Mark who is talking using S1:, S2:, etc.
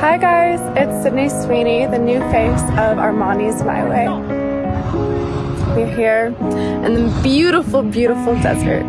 S1: Hi guys, it's Sydney Sweeney, the new face of Armani's My Way. We're here in the beautiful, beautiful desert